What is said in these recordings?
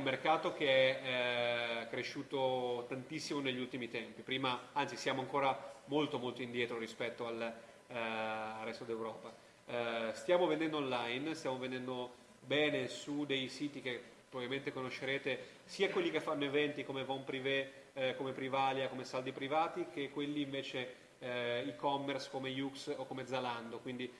mercato che è eh, cresciuto tantissimo negli ultimi tempi. Prima, anzi, siamo ancora molto molto indietro rispetto al, eh, al resto d'Europa. Eh, stiamo vendendo online, stiamo vendendo bene su dei siti che probabilmente conoscerete, sia quelli che fanno eventi come Von Privé, eh, come Privalia, come Saldi Privati, che quelli invece eh, e-commerce come Yux o come Zalando. Quindi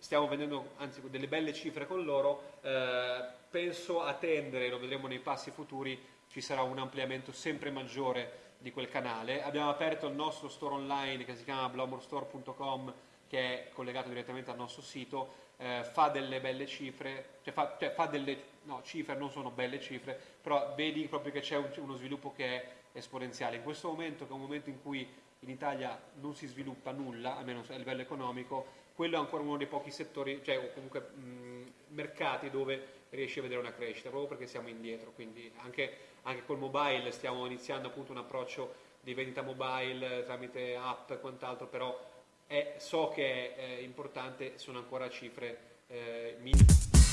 stiamo vendendo anzi delle belle cifre con loro, eh, penso a tendere, lo vedremo nei passi futuri, ci sarà un ampliamento sempre maggiore di quel canale. Abbiamo aperto il nostro store online che si chiama blowmorestore.com che è collegato direttamente al nostro sito, eh, fa delle belle cifre, cioè fa, cioè fa, delle no, cifre, non sono belle cifre, però vedi proprio che c'è un, uno sviluppo che è esponenziale. In questo momento, che è un momento in cui in Italia non si sviluppa nulla, almeno a livello economico, quello è ancora uno dei pochi settori, cioè o comunque mh, mercati dove riesci a vedere una crescita, proprio perché siamo indietro, quindi anche, anche col mobile stiamo iniziando appunto un approccio di vendita mobile tramite app e quant'altro, però è, so che è, è importante, sono ancora cifre eh, minime.